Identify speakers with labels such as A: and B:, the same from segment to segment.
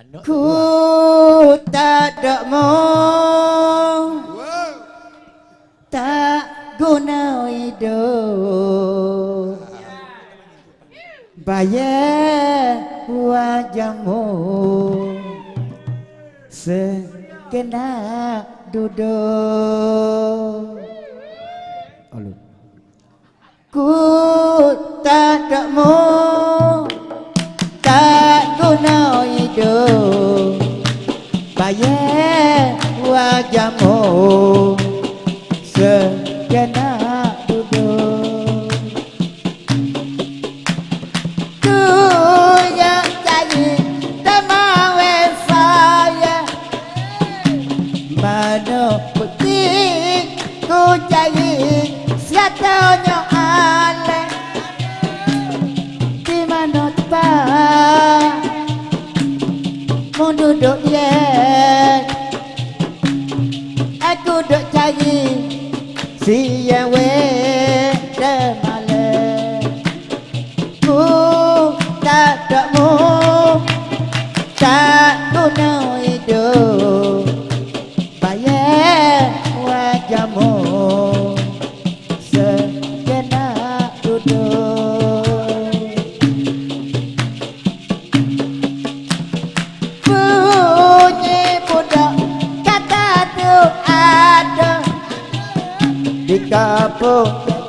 A: Anak
B: ku tak ada mu tak guna hidup. Bayar wajahmu. Sekena duduk. Halo. ku tak ada mu tak guna trường bà vé qua trăm hồ sơ trên ရင်စီရဝဲ capo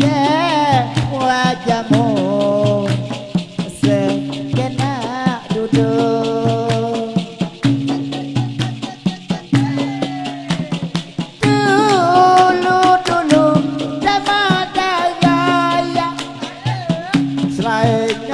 B: yeah. ស្រែក